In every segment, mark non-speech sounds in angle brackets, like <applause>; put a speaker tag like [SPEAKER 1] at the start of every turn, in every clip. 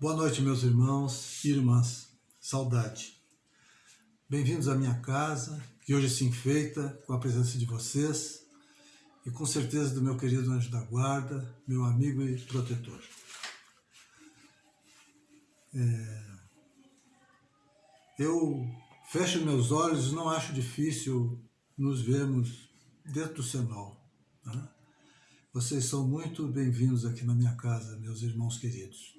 [SPEAKER 1] Boa noite, meus irmãos e irmãs. Saudade. Bem-vindos à minha casa, que hoje se enfeita com a presença de vocês e com certeza do meu querido anjo da guarda, meu amigo e protetor. É... Eu fecho meus olhos e não acho difícil nos vermos dentro do Senol. Né? Vocês são muito bem-vindos aqui na minha casa, meus irmãos queridos.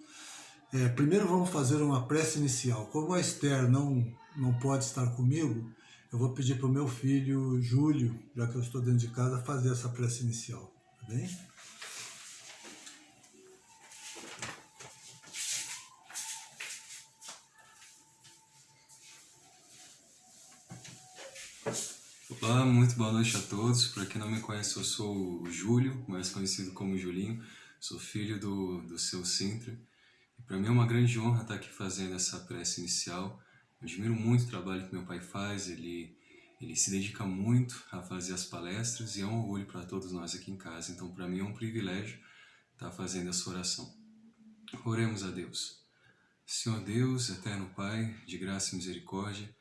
[SPEAKER 1] É, primeiro vamos fazer uma prece inicial. Como a Esther não, não pode estar comigo, eu vou pedir para o meu filho Júlio, já que eu estou dentro de casa, fazer essa prece inicial. Tá bem?
[SPEAKER 2] Olá, muito boa noite a todos. Para quem não me conhece, eu sou o Júlio, mais conhecido como Julinho. Sou filho do, do seu Sintra para mim é uma grande honra estar aqui fazendo essa prece inicial. Eu admiro muito o trabalho que meu pai faz, ele, ele se dedica muito a fazer as palestras e é um orgulho para todos nós aqui em casa. Então, para mim é um privilégio estar fazendo essa oração. Oremos a Deus. Senhor Deus, eterno Pai, de graça e misericórdia,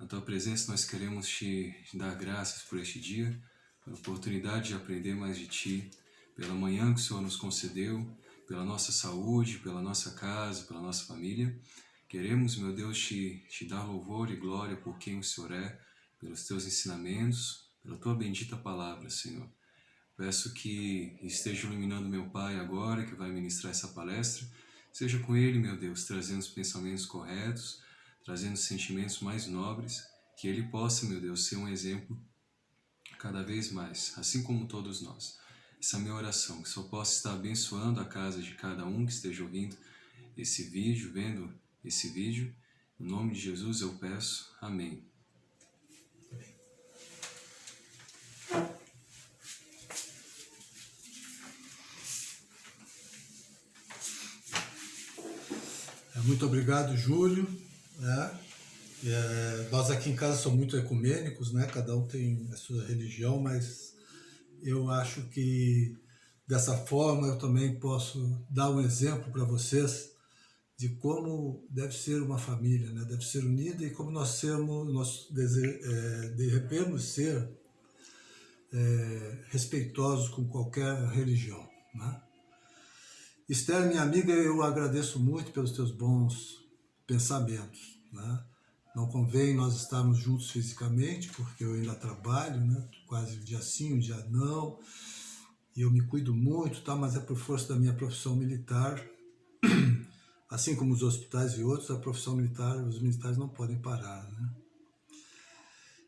[SPEAKER 2] na Tua presença nós queremos Te dar graças por este dia, pela oportunidade de aprender mais de Ti, pela manhã que o Senhor nos concedeu, pela nossa saúde, pela nossa casa, pela nossa família. Queremos, meu Deus, te, te dar louvor e glória por quem o Senhor é, pelos teus ensinamentos, pela tua bendita palavra, Senhor. Peço que esteja iluminando meu Pai agora, que vai ministrar essa palestra. Seja com ele, meu Deus, trazendo os pensamentos corretos, trazendo os sentimentos mais nobres, que ele possa, meu Deus, ser um exemplo cada vez mais, assim como todos nós essa minha oração, que só possa estar abençoando a casa de cada um que esteja ouvindo esse vídeo, vendo esse vídeo. Em nome de Jesus eu peço. Amém.
[SPEAKER 1] É, muito obrigado, Júlio. É, é, nós aqui em casa somos muito ecumênicos, né? cada um tem a sua religião, mas eu acho que dessa forma eu também posso dar um exemplo para vocês de como deve ser uma família, né? deve ser unida e como nós sermos, nós dese, é, devemos ser é, respeitosos com qualquer religião. Né? Esther, minha amiga, eu agradeço muito pelos teus bons pensamentos. Né? Não convém nós estarmos juntos fisicamente, porque eu ainda trabalho, né? quase um dia sim, um dia não, e eu me cuido muito, tá? mas é por força da minha profissão militar, <clears throat> assim como os hospitais e outros, a profissão militar, os militares não podem parar. Né?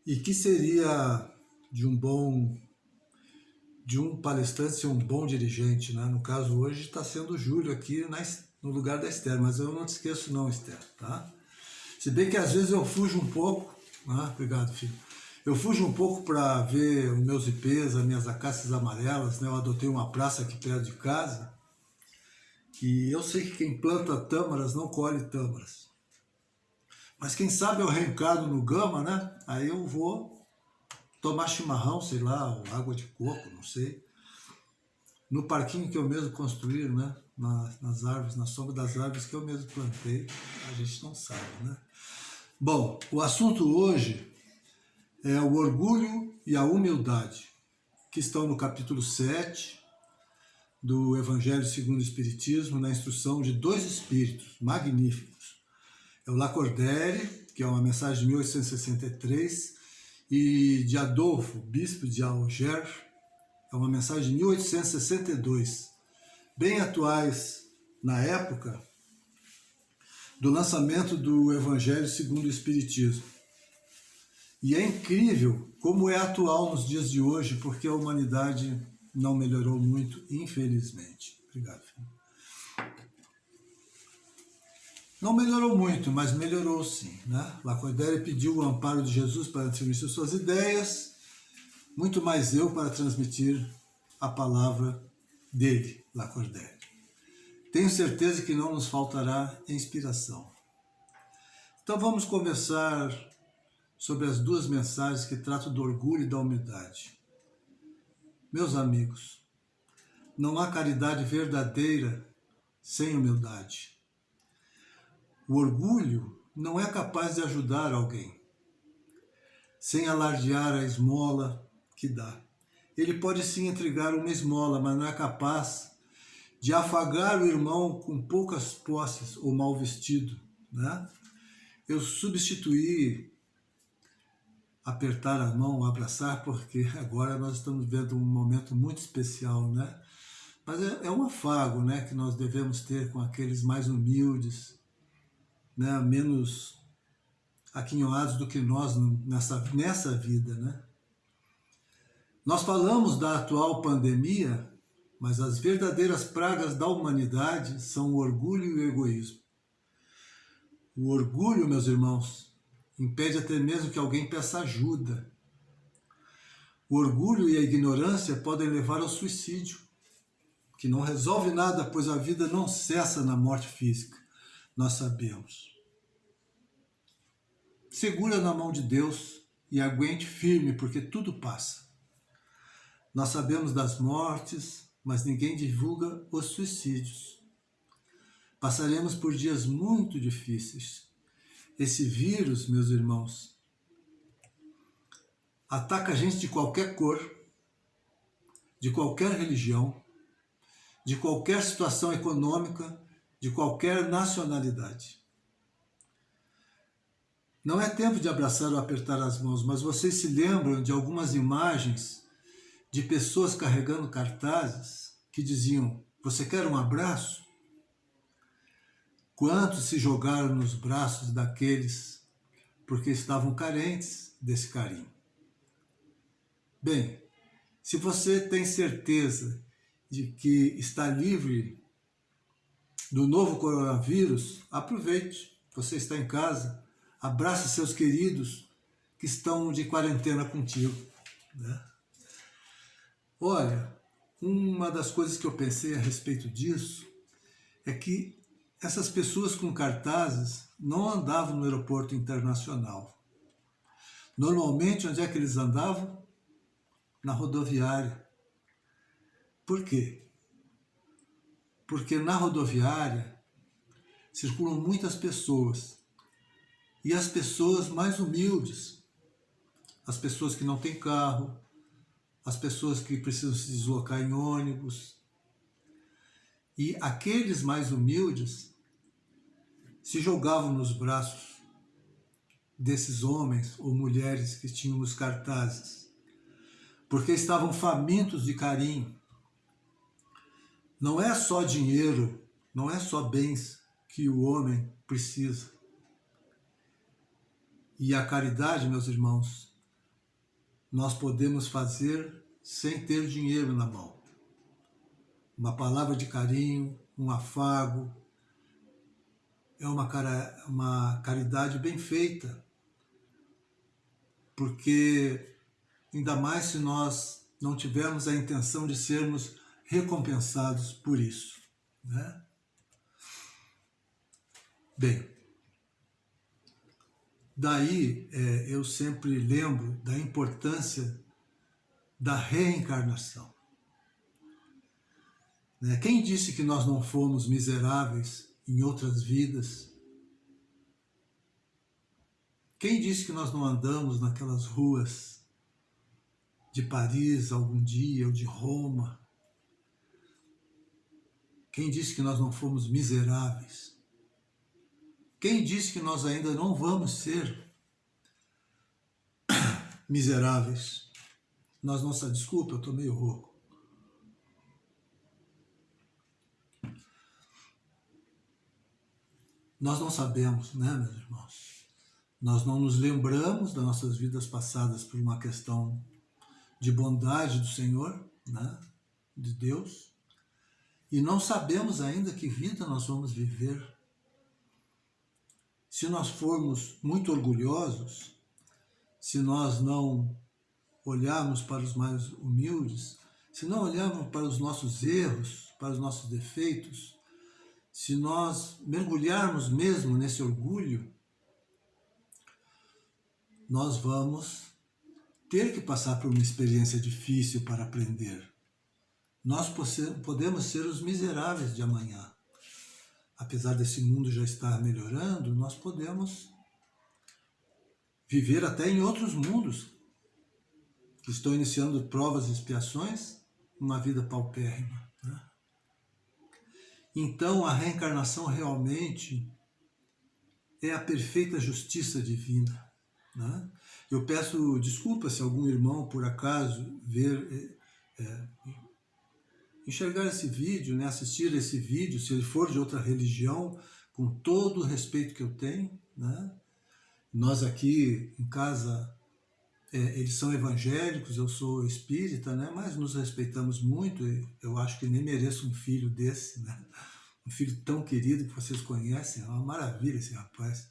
[SPEAKER 1] E que seria de um bom de um palestrante ser um bom dirigente, né? No caso hoje está sendo o Júlio aqui na, no lugar da Esther, mas eu não te esqueço não, Esther, tá? Se bem que às vezes eu fujo um pouco, ah, obrigado filho, eu fujo um pouco para ver os meus ipês, as minhas acácias amarelas, né? eu adotei uma praça aqui perto de casa, e eu sei que quem planta tâmaras não colhe tâmaras. Mas quem sabe eu reencado no gama, né? Aí eu vou tomar chimarrão, sei lá, água de coco, não sei. No parquinho que eu mesmo construí, né? nas árvores, na sombra das árvores que eu mesmo plantei, a gente não sabe, né? Bom, o assunto hoje é o orgulho e a humildade, que estão no capítulo 7 do Evangelho segundo o Espiritismo, na instrução de dois espíritos magníficos. É o Lacordaire, que é uma mensagem de 1863, e de Adolfo, bispo de Alger, é uma mensagem de 1862 bem atuais na época do lançamento do Evangelho segundo o Espiritismo. E é incrível como é atual nos dias de hoje, porque a humanidade não melhorou muito, infelizmente. Obrigado, filho. Não melhorou muito, mas melhorou sim. Né? Lacordaire pediu o amparo de Jesus para transmitir suas ideias, muito mais eu para transmitir a palavra dele. Lacordaire. Tenho certeza que não nos faltará inspiração. Então vamos conversar sobre as duas mensagens que tratam do orgulho e da humildade. Meus amigos, não há caridade verdadeira sem humildade. O orgulho não é capaz de ajudar alguém, sem alardear a esmola que dá. Ele pode sim entregar uma esmola, mas não é capaz de afagar o irmão com poucas posses ou mal vestido. Né? Eu substituí apertar a mão, abraçar, porque <laughs> agora nós estamos vendo um momento muito especial, né? Mas é, é um afago, né, que nós devemos ter com aqueles mais humildes, né, menos aquinhoados do que nós nessa, nessa vida, né? Nós falamos da atual pandemia, mas as verdadeiras pragas da humanidade são o orgulho e o egoísmo. O orgulho, meus irmãos, impede até mesmo que alguém peça ajuda. O orgulho e a ignorância podem levar ao suicídio, que não resolve nada, pois a vida não cessa na morte física, nós sabemos. Segura na mão de Deus e aguente firme, porque tudo passa. Nós sabemos das mortes, mas ninguém divulga os suicídios. Passaremos por dias muito difíceis, esse vírus, meus irmãos, ataca a gente de qualquer cor, de qualquer religião, de qualquer situação econômica, de qualquer nacionalidade. Não é tempo de abraçar ou apertar as mãos, mas vocês se lembram de algumas imagens de pessoas carregando cartazes que diziam: Você quer um abraço? Quantos se jogaram nos braços daqueles porque estavam carentes desse carinho? Bem, se você tem certeza de que está livre do novo coronavírus, aproveite. Você está em casa, abrace seus queridos que estão de quarentena contigo. Né? Olha, uma das coisas que eu pensei a respeito disso é que essas pessoas com cartazes não andavam no aeroporto internacional. Normalmente, onde é que eles andavam? Na rodoviária. Por quê? Porque na rodoviária circulam muitas pessoas. E as pessoas mais humildes, as pessoas que não têm carro, as pessoas que precisam se deslocar em ônibus. E aqueles mais humildes se jogavam nos braços desses homens ou mulheres que tinham os cartazes, porque estavam famintos de carinho. Não é só dinheiro, não é só bens que o homem precisa. E a caridade, meus irmãos, nós podemos fazer sem ter dinheiro na mão. Uma palavra de carinho, um afago, é uma, cara, uma caridade bem feita, porque ainda mais se nós não tivermos a intenção de sermos recompensados por isso. Né? Bem, daí é, eu sempre lembro da importância da reencarnação. Né? Quem disse que nós não fomos miseráveis em outras vidas. Quem disse que nós não andamos naquelas ruas de Paris algum dia ou de Roma? Quem disse que nós não fomos miseráveis? Quem disse que nós ainda não vamos ser <coughs> miseráveis? Nós sabemos, desculpa, eu estou meio rouco. Nós não sabemos, né, meus irmãos? Nós não nos lembramos das nossas vidas passadas por uma questão de bondade do Senhor, né, de Deus, e não sabemos ainda que vida nós vamos viver. Se nós formos muito orgulhosos, se nós não olharmos para os mais humildes, se não olharmos para os nossos erros, para os nossos defeitos, se nós mergulharmos mesmo nesse orgulho, nós vamos ter que passar por uma experiência difícil para aprender. Nós podemos ser os miseráveis de amanhã. Apesar desse mundo já estar melhorando, nós podemos viver até em outros mundos que estão iniciando provas e expiações, uma vida paupérrima. Né? Então, a reencarnação realmente é a perfeita justiça divina. Né? Eu peço desculpa se algum irmão, por acaso, ver, é, enxergar esse vídeo, né, assistir esse vídeo, se ele for de outra religião, com todo o respeito que eu tenho. Né? Nós aqui em casa, é, eles são evangélicos, eu sou espírita, né? mas nos respeitamos muito. Eu acho que nem mereço um filho desse, né? um filho tão querido que vocês conhecem. É uma maravilha esse rapaz.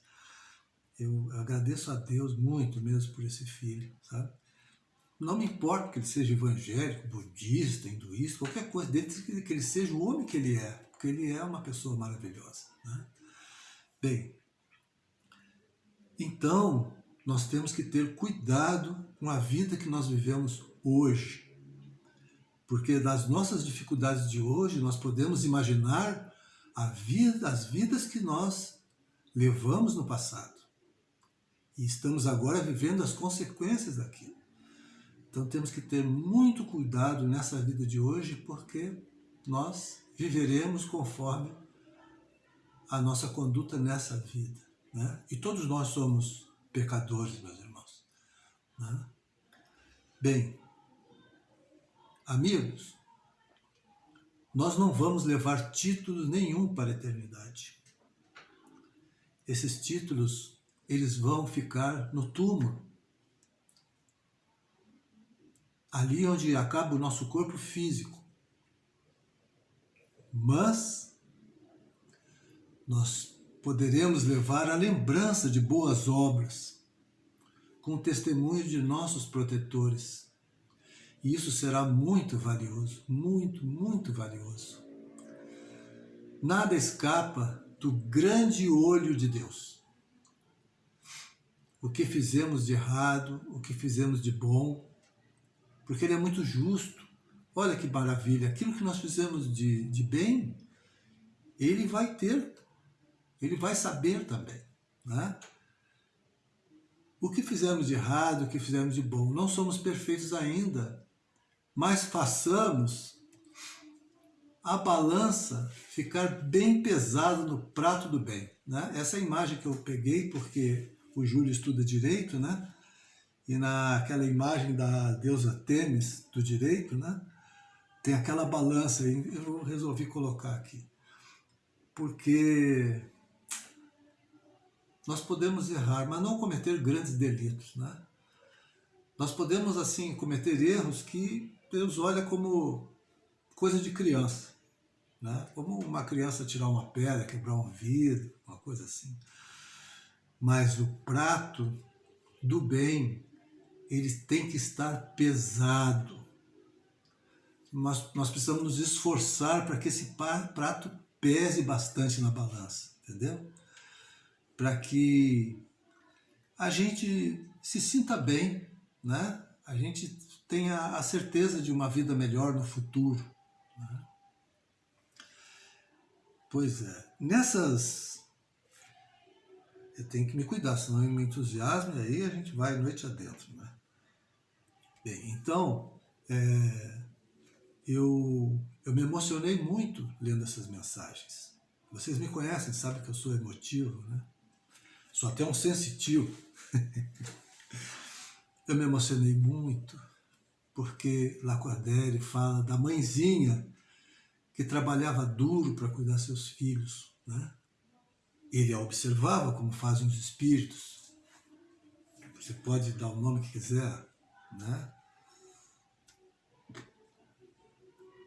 [SPEAKER 1] Eu agradeço a Deus muito mesmo por esse filho, sabe? Não me importa que ele seja evangélico, budista, hinduísta, qualquer coisa, desde que ele seja o homem que ele é, porque ele é uma pessoa maravilhosa. Né? Bem, então nós temos que ter cuidado com a vida que nós vivemos hoje. Porque das nossas dificuldades de hoje, nós podemos imaginar a vida, as vidas que nós levamos no passado. E estamos agora vivendo as consequências daquilo. Então temos que ter muito cuidado nessa vida de hoje, porque nós viveremos conforme a nossa conduta nessa vida. Né? E todos nós somos pecadores, meus irmãos. Né? Bem, amigos, nós não vamos levar títulos nenhum para a eternidade. Esses títulos, eles vão ficar no túmulo ali onde acaba o nosso corpo físico. Mas nós poderemos levar a lembrança de boas obras, com testemunho de nossos protetores. E isso será muito valioso, muito, muito valioso. Nada escapa do grande olho de Deus. O que fizemos de errado, o que fizemos de bom, porque ele é muito justo. Olha que maravilha, aquilo que nós fizemos de, de bem, ele vai ter, ele vai saber também. Né? O que fizemos de errado, o que fizemos de bom, não somos perfeitos ainda, mas façamos a balança ficar bem pesada no prato do bem. Né? Essa é a imagem que eu peguei, porque o Júlio estuda Direito, né? E naquela imagem da deusa Temis, do direito, né? tem aquela balança aí, eu resolvi colocar aqui. Porque nós podemos errar, mas não cometer grandes delitos. Né? Nós podemos, assim, cometer erros que Deus olha como coisa de criança. Né? Como uma criança tirar uma pedra, quebrar um vidro, uma coisa assim. Mas o prato do bem, ele tem que estar pesado. Nós, nós precisamos nos esforçar para que esse prato pese bastante na balança, entendeu? Para que a gente se sinta bem, né? a gente tenha a certeza de uma vida melhor no futuro. Né? Pois é, nessas... Eu tenho que me cuidar, senão eu me entusiasmo e aí a gente vai noite adentro. Né? Bem, então, é, eu, eu me emocionei muito lendo essas mensagens. Vocês me conhecem, sabem que eu sou emotivo, né? Sou até um sensitivo. <laughs> eu me emocionei muito porque Lacordaire fala da mãezinha que trabalhava duro para cuidar seus filhos. Né? Ele a observava como fazem os espíritos. Você pode dar o nome que quiser, né?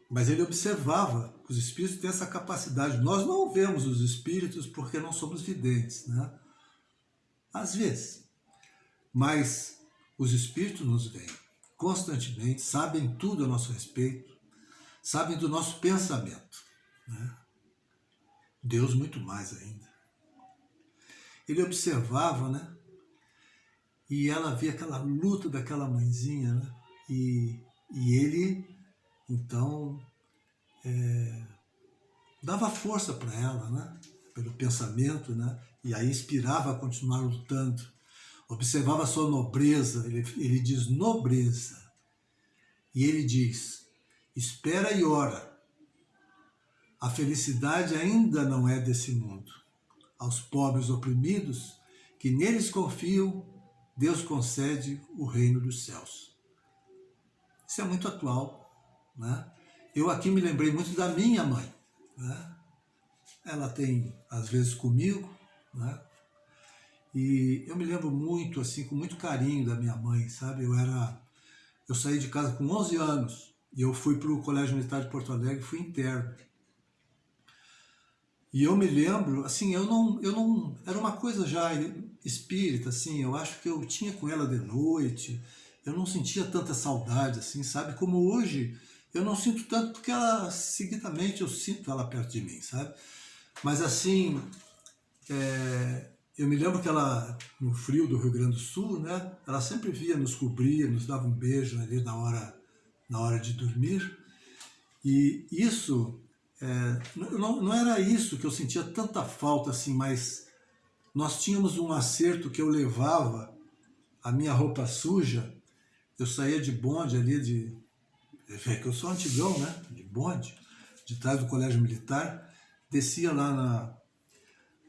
[SPEAKER 1] Mas ele observava que os espíritos têm essa capacidade. Nós não vemos os espíritos porque não somos videntes, né? Às vezes. Mas os espíritos nos veem constantemente, sabem tudo a nosso respeito, sabem do nosso pensamento. Né? Deus muito mais ainda. Ele observava, né? E ela via aquela luta daquela mãezinha, né? E, e ele, então, é, dava força para ela, né? pelo pensamento, né? e aí inspirava a continuar lutando. Observava a sua nobreza, ele, ele diz nobreza, e ele diz, espera e ora, a felicidade ainda não é desse mundo. Aos pobres oprimidos, que neles confiam, Deus concede o reino dos céus. Isso é muito atual. Né? Eu aqui me lembrei muito da minha mãe. Né? Ela tem, às vezes, comigo, né? E eu me lembro muito, assim, com muito carinho da minha mãe, sabe? Eu era... Eu saí de casa com 11 anos e eu fui para o Colégio Militar de Porto Alegre, fui interno. E eu me lembro, assim, eu não, eu não, era uma coisa já espírita, assim, eu acho que eu tinha com ela de noite, eu não sentia tanta saudade, assim, sabe? Como hoje, eu não sinto tanto porque ela, seguidamente, eu sinto ela perto de mim, sabe? Mas assim, é, eu me lembro que ela, no frio do Rio Grande do Sul, né? Ela sempre via, nos cobria, nos dava um beijo ali na hora, na hora de dormir. E isso, é, não, não era isso que eu sentia tanta falta assim, mas nós tínhamos um acerto que eu levava a minha roupa suja, eu saía de bonde ali, de, é que eu sou antigão, né? De bonde, de trás do colégio militar, descia lá na,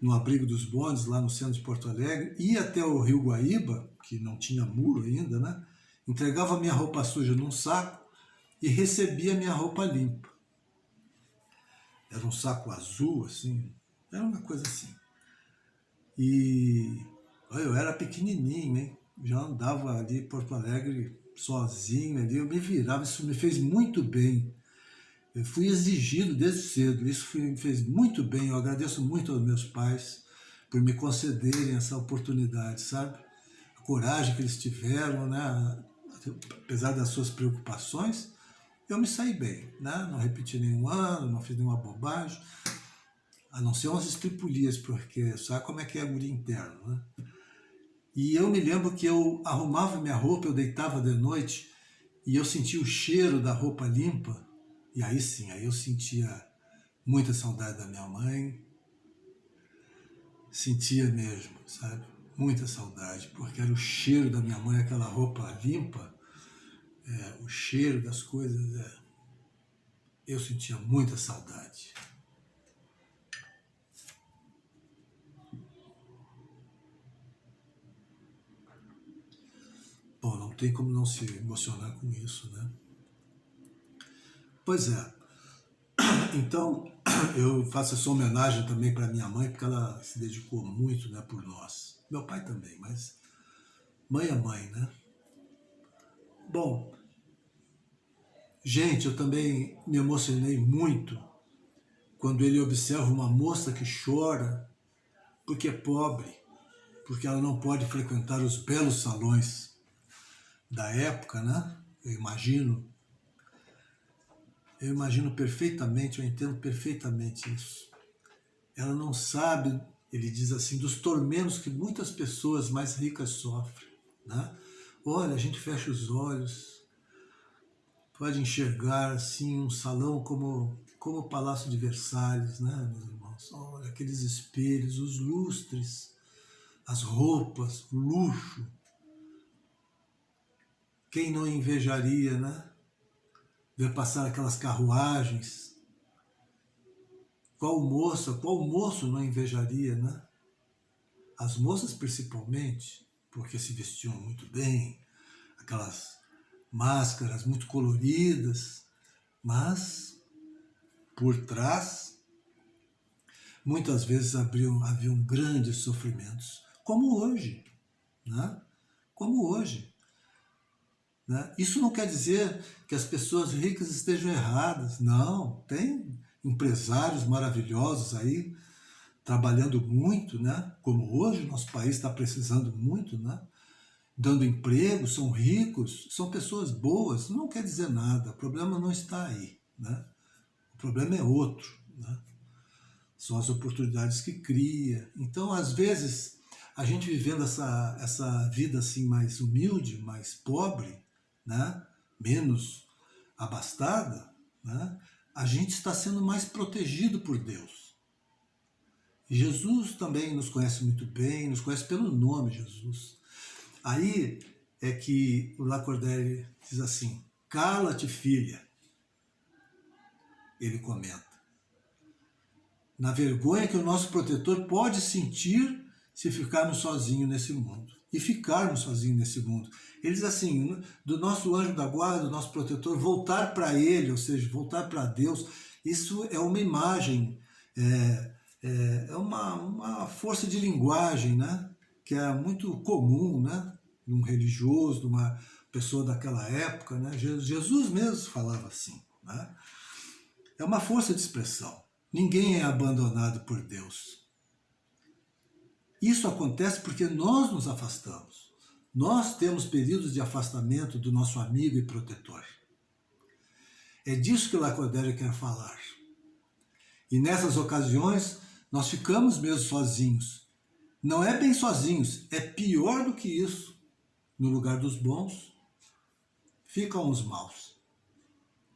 [SPEAKER 1] no abrigo dos bondes, lá no centro de Porto Alegre, ia até o Rio Guaíba, que não tinha muro ainda, né? Entregava minha roupa suja num saco e recebia minha roupa limpa. Era um saco azul, assim, era uma coisa assim. E eu era pequenininho, hein? Já andava ali em Porto Alegre sozinho ali, eu me virava, isso me fez muito bem. Eu fui exigido desde cedo, isso me fez muito bem, eu agradeço muito aos meus pais por me concederem essa oportunidade, sabe? A coragem que eles tiveram, né? apesar das suas preocupações, eu me saí bem, né? não repeti nenhum ano, não fiz nenhuma bobagem, a não ser umas estripulias, porque sabe como é que é a guria interno, né? E eu me lembro que eu arrumava minha roupa, eu deitava de noite e eu sentia o cheiro da roupa limpa. E aí sim, aí eu sentia muita saudade da minha mãe. Sentia mesmo, sabe? Muita saudade, porque era o cheiro da minha mãe, aquela roupa limpa, é, o cheiro das coisas. É, eu sentia muita saudade. Bom, não tem como não se emocionar com isso, né? Pois é. <clears throat> Então, <clears throat> eu faço essa homenagem também para minha mãe, porque ela se dedicou muito né, por nós. Meu pai também, mas mãe é mãe, né? Bom, gente, eu também me emocionei muito quando ele observa uma moça que chora porque é pobre, porque ela não pode frequentar os belos salões da época, né? Eu imagino. Eu imagino perfeitamente, eu entendo perfeitamente isso. Ela não sabe, ele diz assim, dos tormentos que muitas pessoas mais ricas sofrem, né? Olha, a gente fecha os olhos, pode enxergar assim um salão como, como o Palácio de Versalhes, né, meus irmãos? Olha, aqueles espelhos, os lustres, as roupas, o luxo, quem não invejaria, né? Ver passar aquelas carruagens. Qual moça, qual moço não invejaria, né? As moças principalmente, porque se vestiam muito bem, aquelas máscaras muito coloridas, mas por trás muitas vezes haviam, haviam grandes sofrimentos, como hoje, né? Como hoje. Né? Isso não quer dizer que as pessoas ricas estejam erradas, não. Tem empresários maravilhosos aí, trabalhando muito, né? como hoje o nosso país está precisando muito, né? dando emprego, são ricos, são pessoas boas, não quer dizer nada, o problema não está aí. Né? O problema é outro. Né? São as oportunidades que cria. Então, às vezes, a gente vivendo essa, essa vida assim mais humilde, mais pobre, né? menos abastada, né? a gente está sendo mais protegido por Deus. Jesus também nos conhece muito bem, nos conhece pelo nome Jesus. Aí é que o Lacordaire diz assim, cala-te filha, ele comenta. Na vergonha que o nosso protetor pode sentir se ficarmos sozinhos nesse mundo. E ficarmos sozinhos nesse mundo. Ele diz assim, do nosso anjo da guarda, do nosso protetor, voltar para ele, ou seja, voltar para Deus, isso é uma imagem, é, é, é uma, uma força de linguagem, né? que é muito comum, né? num religioso, numa pessoa daquela época. Né? Jesus mesmo falava assim. Né? É uma força de expressão. Ninguém é abandonado por Deus. Isso acontece porque nós nos afastamos. Nós temos períodos de afastamento do nosso amigo e protetor. É disso que o Lacordaire quer falar. E nessas ocasiões, nós ficamos mesmo sozinhos. Não é bem sozinhos, é pior do que isso. No lugar dos bons, ficam os maus.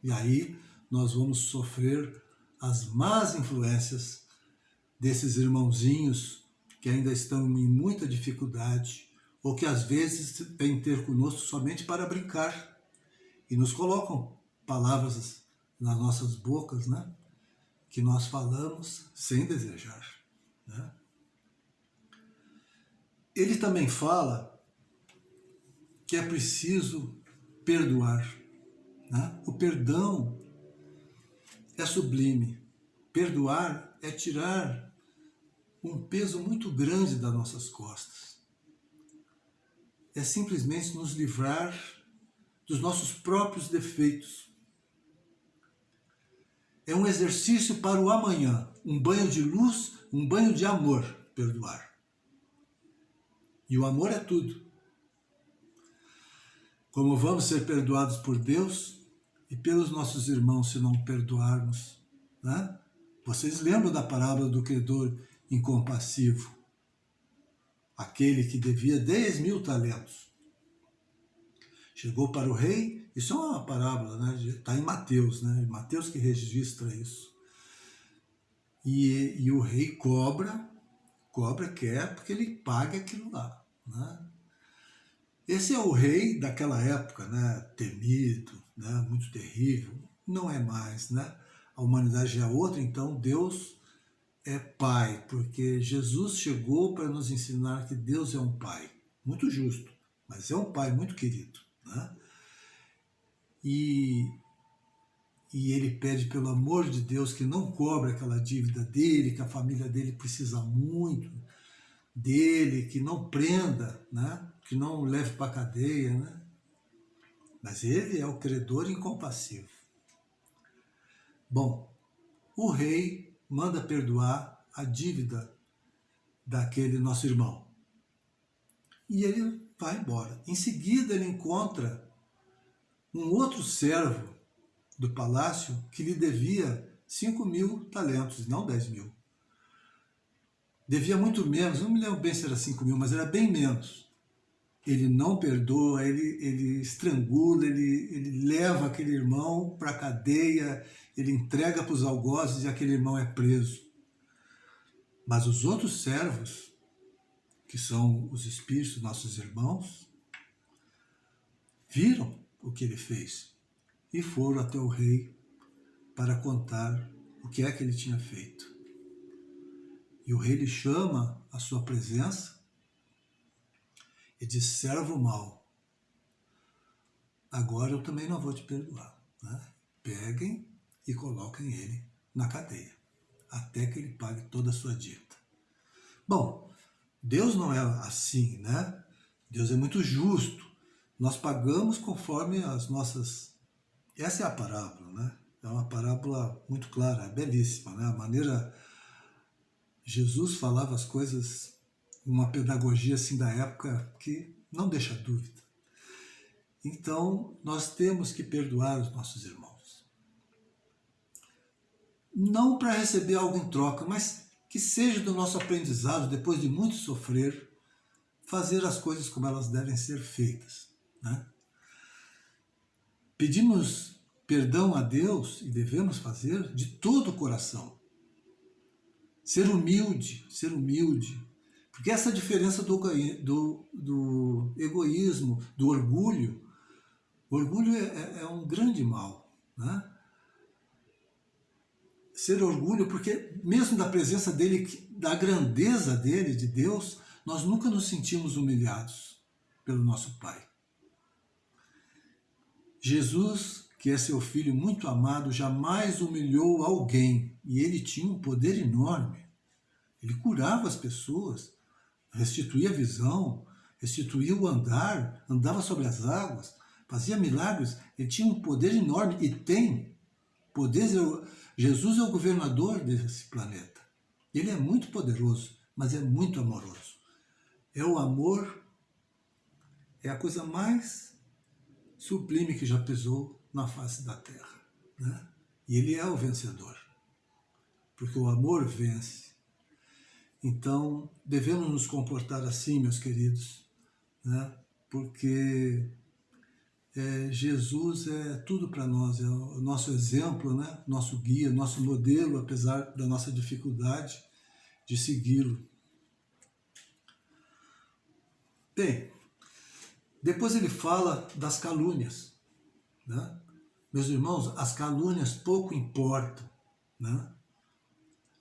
[SPEAKER 1] E aí nós vamos sofrer as más influências desses irmãozinhos que ainda estão em muita dificuldade ou que às vezes vêm ter conosco somente para brincar e nos colocam palavras nas nossas bocas, né? que nós falamos sem desejar. Né? Ele também fala que é preciso perdoar. Né? O perdão é sublime. Perdoar é tirar um peso muito grande das nossas costas. É simplesmente nos livrar dos nossos próprios defeitos. É um exercício para o amanhã, um banho de luz, um banho de amor, perdoar. E o amor é tudo. Como vamos ser perdoados por Deus, e pelos nossos irmãos se não perdoarmos. Né? Vocês lembram da parábola do credor incompassivo? Aquele que devia 10 mil talentos. Chegou para o rei, isso é uma parábola, né? está em Mateus, né? Mateus que registra isso. E, e o rei cobra, cobra quer porque ele paga aquilo lá. Né? Esse é o rei daquela época, né? temido, né, muito terrível, não é mais, né? A humanidade é outra, então Deus é Pai, porque Jesus chegou para nos ensinar que Deus é um Pai, muito justo, mas é um Pai muito querido, né? E, e ele pede pelo amor de Deus que não cobre aquela dívida dele, que a família dele precisa muito dele, que não prenda, né? que não leve para a cadeia, né? mas ele é o credor incompassivo. Bom, o rei manda perdoar a dívida daquele nosso irmão. E ele vai embora. Em seguida, ele encontra um outro servo do palácio que lhe devia 5 mil talentos, não 10 mil. Devia muito menos, não me lembro bem se era 5 mil, mas era bem menos ele não perdoa, ele, ele estrangula, ele, ele leva aquele irmão para a cadeia, ele entrega para os algozes e aquele irmão é preso. Mas os outros servos, que são os espíritos, nossos irmãos, viram o que ele fez e foram até o rei para contar o que é que ele tinha feito. E o rei lhe chama a sua presença e de servo mau, agora eu também não vou te perdoar. Né? Peguem e coloquem ele na cadeia, até que ele pague toda a sua dívida. Bom, Deus não é assim, né? Deus é muito justo. Nós pagamos conforme as nossas... Essa é a parábola, né? É uma parábola muito clara, é belíssima, né? A maneira... Jesus falava as coisas uma pedagogia assim da época que não deixa dúvida. Então, nós temos que perdoar os nossos irmãos. Não para receber algo em troca, mas que seja do nosso aprendizado, depois de muito sofrer, fazer as coisas como elas devem ser feitas. Né? Pedimos perdão a Deus, e devemos fazer, de todo o coração. Ser humilde, ser humilde. Porque essa diferença do, do, do egoísmo, do orgulho, o orgulho é, é, é um grande mal. Né? Ser orgulho, porque mesmo da presença dele, da grandeza dele, de Deus, nós nunca nos sentimos humilhados pelo nosso Pai. Jesus, que é seu filho muito amado, jamais humilhou alguém e ele tinha um poder enorme. Ele curava as pessoas, restituía a visão, restituía o andar, andava sobre as águas, fazia milagres. Ele tinha um poder enorme e tem poder. Jesus é o governador desse planeta. Ele é muito poderoso, mas é muito amoroso. É o amor, é a coisa mais sublime que já pisou na face da terra. Né? E ele é o vencedor, porque o amor vence. Então, devemos nos comportar assim, meus queridos, né? porque é, Jesus é tudo para nós, é o nosso exemplo, né? nosso guia, nosso modelo, apesar da nossa dificuldade de segui-lo. Bem, depois ele fala das calúnias. Né? Meus irmãos, as calúnias pouco importam. Né?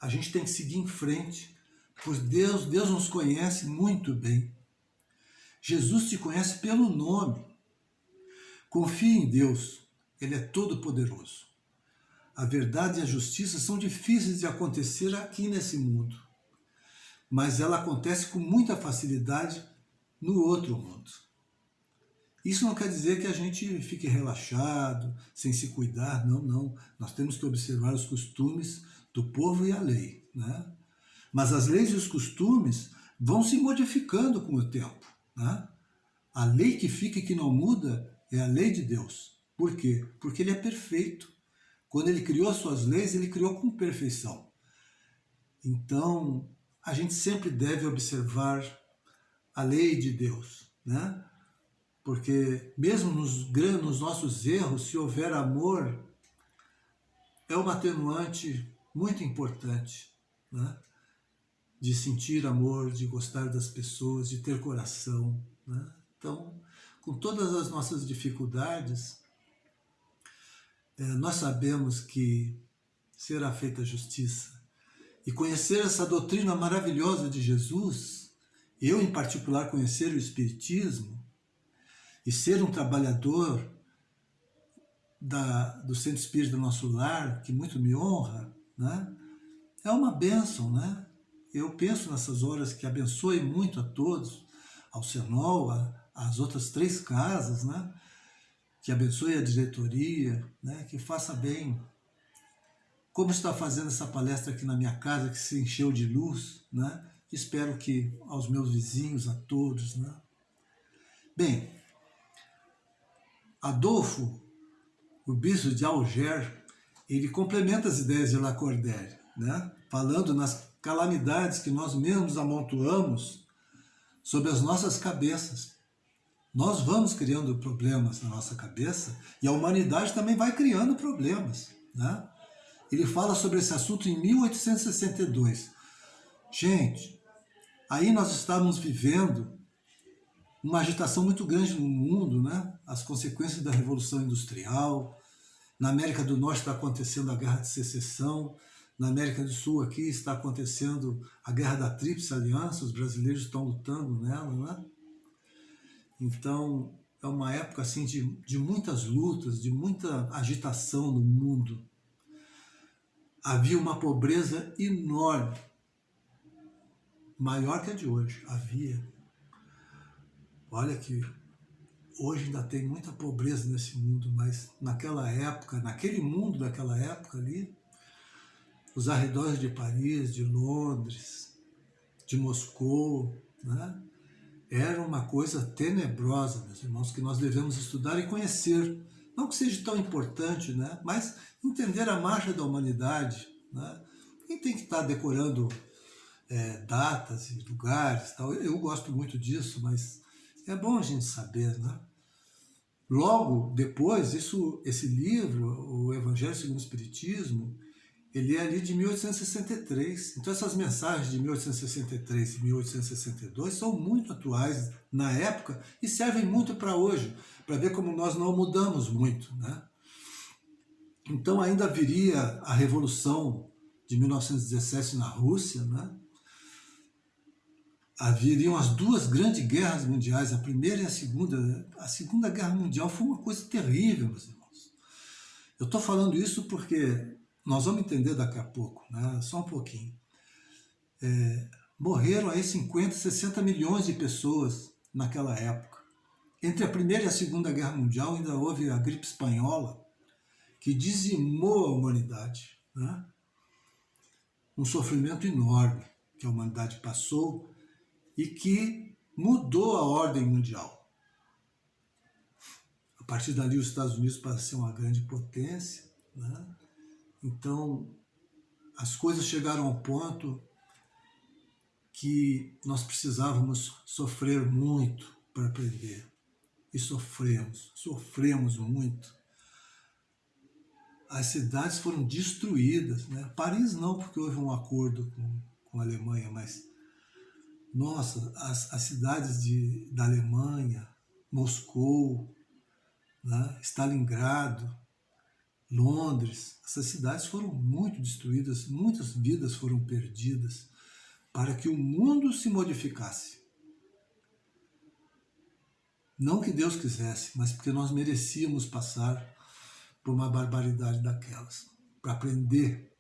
[SPEAKER 1] A gente tem que seguir em frente, pois Deus, Deus nos conhece muito bem. Jesus te conhece pelo nome. Confie em Deus, Ele é todo-poderoso. A verdade e a justiça são difíceis de acontecer aqui nesse mundo, mas ela acontece com muita facilidade no outro mundo. Isso não quer dizer que a gente fique relaxado, sem se cuidar, não, não. Nós temos que observar os costumes do povo e a lei. Né? Mas as leis e os costumes vão se modificando com o tempo. Né? A lei que fica e que não muda é a lei de Deus. Por quê? Porque ele é perfeito. Quando ele criou as suas leis, ele criou com perfeição. Então, a gente sempre deve observar a lei de Deus, né? Porque mesmo nos, nos nossos erros, se houver amor, é uma atenuante muito importante, né? De sentir amor, de gostar das pessoas, de ter coração, né? Então, com todas as nossas dificuldades, é, nós sabemos que será feita justiça. E conhecer essa doutrina maravilhosa de Jesus, eu em particular conhecer o Espiritismo, e ser um trabalhador da, do Centro Espírita do nosso lar, que muito me honra, né? é uma bênção. Né? Eu penso nessas horas que abençoe muito a todos, ao Senol, às outras três casas, né? que abençoe a diretoria, né? que faça bem. Como está fazendo essa palestra aqui na minha casa, que se encheu de luz, né? espero que aos meus vizinhos, a todos. Né? Bem, Adolfo, o bispo de Alger, ele complementa as ideias de Lacordaire, né? falando nas calamidades que nós mesmos amontoamos sobre as nossas cabeças. Nós vamos criando problemas na nossa cabeça e a humanidade também vai criando problemas. Né? Ele fala sobre esse assunto em 1862. Gente, aí nós estávamos vivendo uma agitação muito grande no mundo, né? as consequências da Revolução Industrial. Na América do Norte está acontecendo a Guerra de Secessão, na América do Sul aqui está acontecendo a Guerra da Tríplice Aliança, os brasileiros estão lutando nela. Né? Então, é uma época assim, de, de muitas lutas, de muita agitação no mundo. Havia uma pobreza enorme, maior que a de hoje, havia. Olha que hoje ainda tem muita pobreza nesse mundo, mas naquela época, naquele mundo daquela época ali, os arredores de Paris, de Londres, de Moscou, né? Era uma coisa tenebrosa, meus irmãos, que nós devemos estudar e conhecer. Não que seja tão importante, né? mas entender a marcha da humanidade. Né? Quem tem que estar decorando é, datas e lugares, tal. eu gosto muito disso, mas é bom a gente saber, né? Logo depois, isso, esse livro, o Evangelho segundo o Espiritismo, ele é ali de 1863. Então essas mensagens de 1863 e 1862 são muito atuais na época e servem muito para hoje, para ver como nós não mudamos muito. Né? Então ainda viria a Revolução de 1917 na Rússia, né? haveriam as duas grandes guerras mundiais, a primeira e a segunda. A Segunda Guerra Mundial foi uma coisa terrível, meus irmãos. Eu estou falando isso porque nós vamos entender daqui a pouco, né? só um pouquinho. É, morreram aí 50, 60 milhões de pessoas naquela época. Entre a Primeira e a Segunda Guerra Mundial ainda houve a gripe espanhola, que dizimou a humanidade. Né? Um sofrimento enorme que a humanidade passou e que mudou a ordem mundial. A partir dali, os Estados Unidos passaram a ser uma grande potência. Né? Então, as coisas chegaram ao ponto que nós precisávamos sofrer muito para aprender. E sofremos, sofremos muito. As cidades foram destruídas. Né? Paris não, porque houve um acordo com, com a Alemanha, mas nossa, as, as cidades de, da Alemanha, Moscou, né, Stalingrado, Londres, essas cidades foram muito destruídas, muitas vidas foram perdidas para que o mundo se modificasse. Não que Deus quisesse, mas porque nós merecíamos passar por uma barbaridade daquelas, para aprender.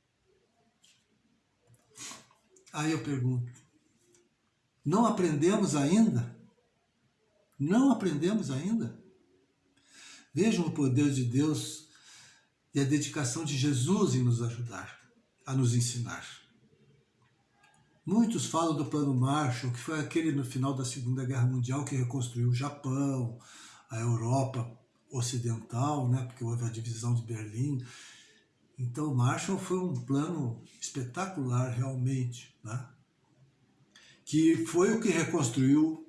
[SPEAKER 1] Aí eu pergunto, não aprendemos ainda? Não aprendemos ainda? Vejam o poder de Deus e a dedicação de Jesus em nos ajudar, a nos ensinar. Muitos falam do Plano Marshall, que foi aquele no final da Segunda Guerra Mundial que reconstruiu o Japão, a Europa Ocidental, né, porque houve a divisão de Berlim. Então, Marshall foi um plano espetacular, realmente. Né? que foi o que reconstruiu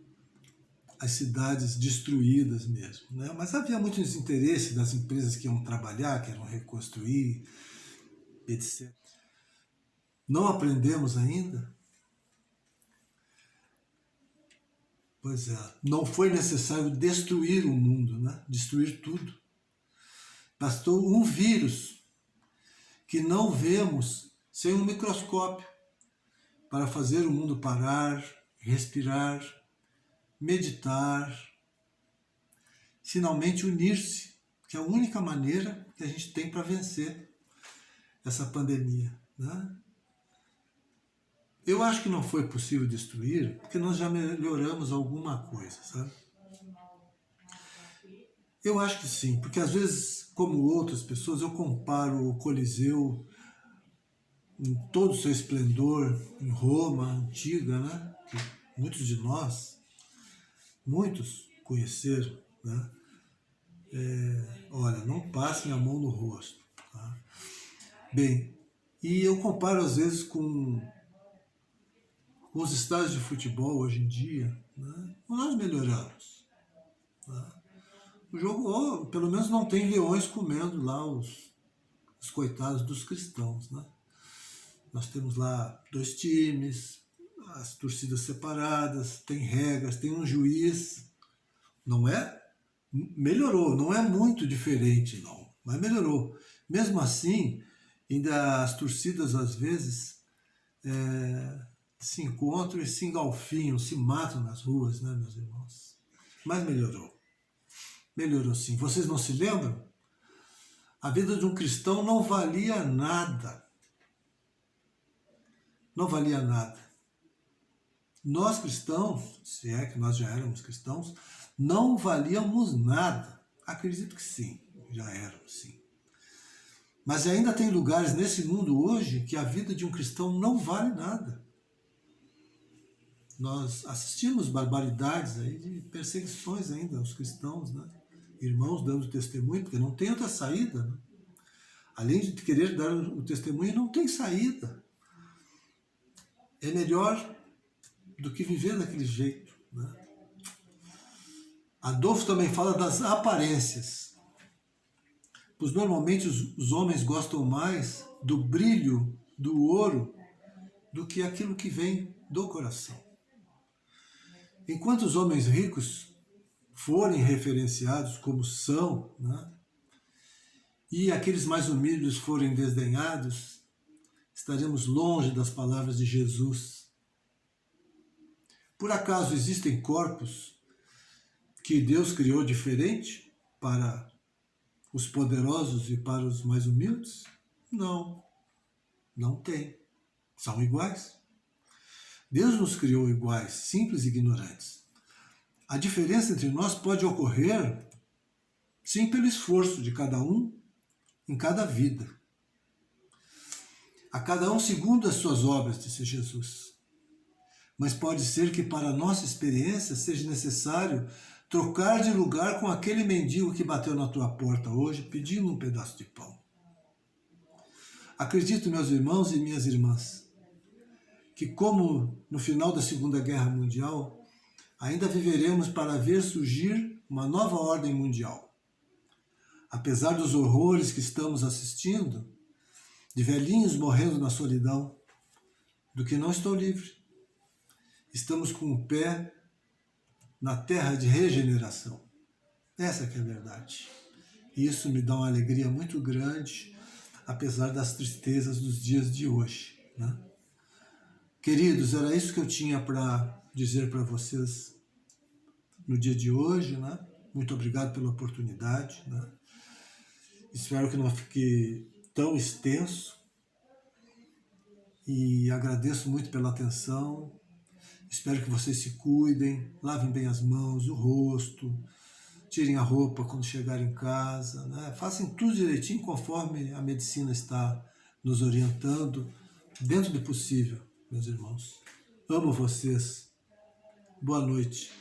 [SPEAKER 1] as cidades destruídas mesmo. Né? Mas havia muito desinteresse das empresas que iam trabalhar, que iam reconstruir, etc. Não aprendemos ainda? Pois é, não foi necessário destruir o mundo, né? destruir tudo. Bastou um vírus que não vemos sem um microscópio para fazer o mundo parar, respirar, meditar, finalmente unir-se, que é a única maneira que a gente tem para vencer essa pandemia. Né? Eu acho que não foi possível destruir, porque nós já melhoramos alguma coisa, sabe? Eu acho que sim, porque às vezes, como outras pessoas, eu comparo o Coliseu em todo o seu esplendor, em Roma antiga, né? que muitos de nós, muitos conheceram. Né? É, olha, não passem a mão no rosto. Tá? Bem, e eu comparo às vezes com, com os estádios de futebol hoje em dia, né? nós melhoramos. Tá? O jogo, oh, pelo menos não tem leões comendo lá os, os coitados dos cristãos, né? Nós temos lá dois times, as torcidas separadas, tem regras, tem um juiz. Não é? Melhorou, não é muito diferente, não, mas melhorou. Mesmo assim, ainda as torcidas às vezes é, se encontram e se engalfinham, se matam nas ruas, né, meus irmãos? Mas melhorou. Melhorou sim. Vocês não se lembram? A vida de um cristão não valia nada não valia nada. Nós cristãos, se é que nós já éramos cristãos, não valíamos nada. Acredito que sim, já éramos sim. Mas ainda tem lugares nesse mundo hoje que a vida de um cristão não vale nada. Nós assistimos barbaridades aí de perseguições ainda aos cristãos, né? Irmãos dando testemunho, porque não tem outra saída. Né? Além de querer dar o testemunho, não tem saída é melhor do que viver daquele jeito. Né? Adolfo também fala das aparências. Pois normalmente os, os homens gostam mais do brilho do ouro do que aquilo que vem do coração. Enquanto os homens ricos forem referenciados como são, né, e aqueles mais humildes forem desdenhados, estaremos longe das palavras de Jesus. Por acaso existem corpos que Deus criou diferente para os poderosos e para os mais humildes? Não, não tem. São iguais. Deus nos criou iguais, simples e ignorantes. A diferença entre nós pode ocorrer, sim, pelo esforço de cada um em cada vida. A cada um segundo as suas obras, disse Jesus. Mas pode ser que para a nossa experiência seja necessário trocar de lugar com aquele mendigo que bateu na tua porta hoje pedindo um pedaço de pão. Acredito, meus irmãos e minhas irmãs, que como no final da Segunda Guerra Mundial, ainda viveremos para ver surgir uma nova ordem mundial. Apesar dos horrores que estamos assistindo, de velhinhos morrendo na solidão, do que não estou livre. Estamos com o pé na terra de regeneração. Essa que é a verdade. Isso me dá uma alegria muito grande, apesar das tristezas dos dias de hoje. Né? Queridos, era isso que eu tinha para dizer para vocês no dia de hoje. Né? Muito obrigado pela oportunidade. Né? Espero que não fique tão extenso. E agradeço muito pela atenção. Espero que vocês se cuidem, lavem bem as mãos, o rosto, tirem a roupa quando chegarem em casa, né? façam tudo direitinho conforme a medicina está nos orientando, dentro do possível, meus irmãos. Amo vocês. Boa noite.